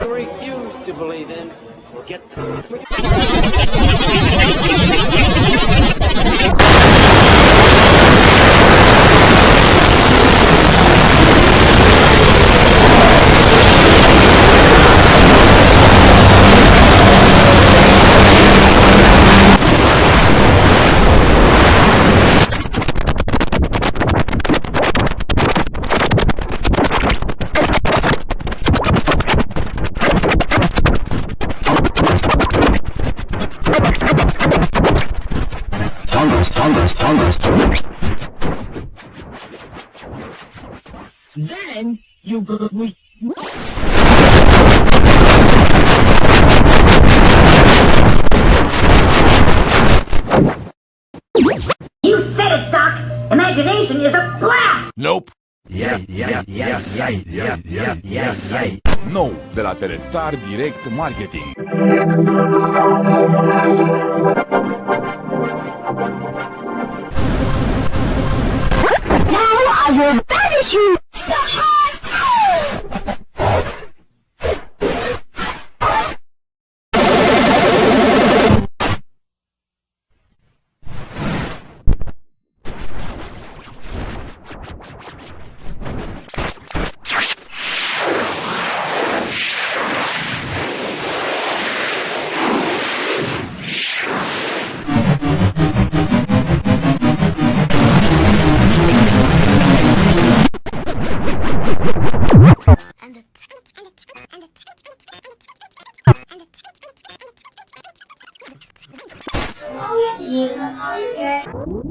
refuse to believe in. Will get You said it, Doc! Imagination is a blast! Nope. Yeah, yeah, yes, yeah, yeah, yeah, yes, yeah. Nou, de la Telestar Direct Marketing. Now I will banish you! Now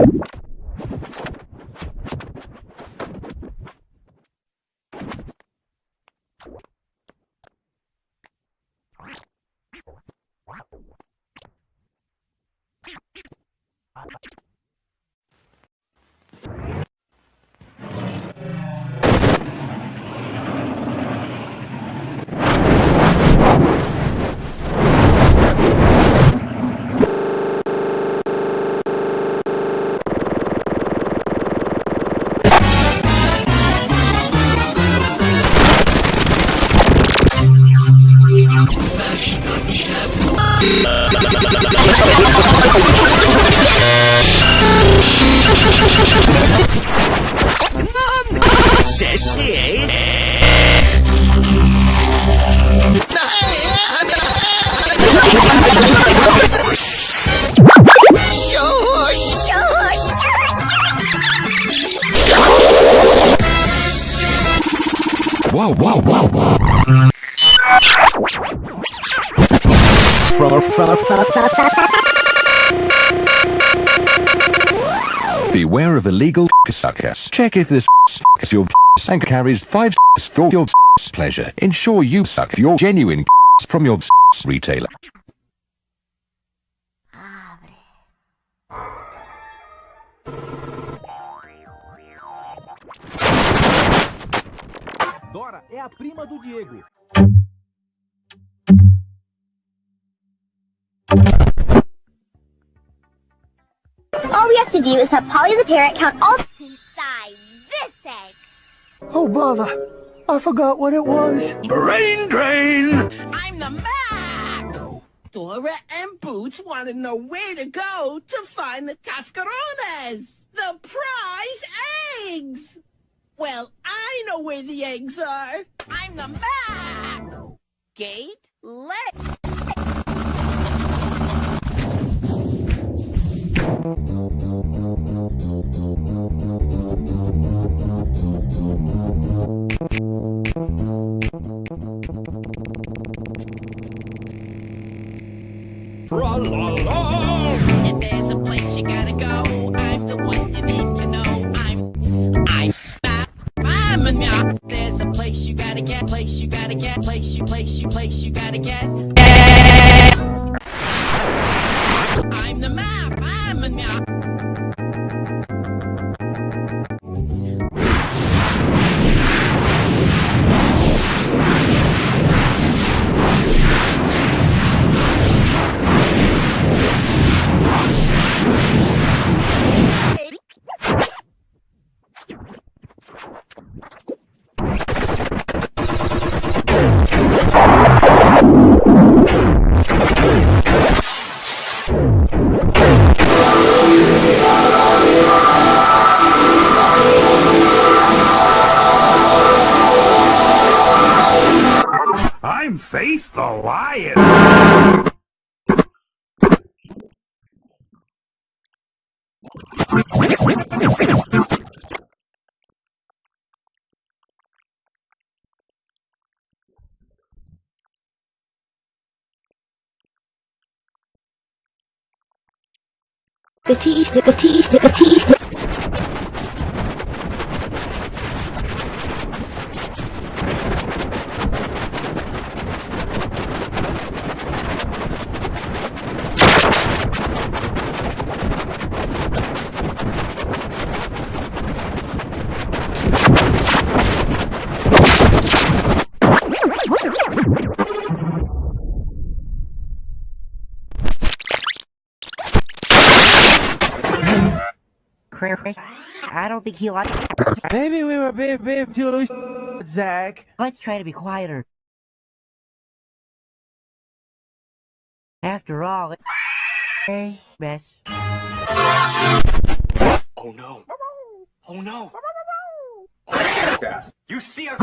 you Wow, wow, wow, Beware of illegal suckers. Check if this is your and carries five for your pleasure. Ensure you suck your genuine from your retailer. Dora é a prima do Diego. All we have to do is have Polly the parrot count all inside this egg. Oh, bother. I forgot what it was. Brain drain! I'm the man! Dora and Boots want to know where to go to find the cascarones, the prize eggs! Well, I know where the eggs are. I'm the Mac! Gate, let... If there's a place you gotta go, I'm place you, place you, place you gotta get. The Lion! The tea stick, the tea stick, the tea stick. I don't think he likes. Maybe we were being, being too loose, Zach. Let's try to be quieter. After all, it's a mess. Oh no. Oh no. You see a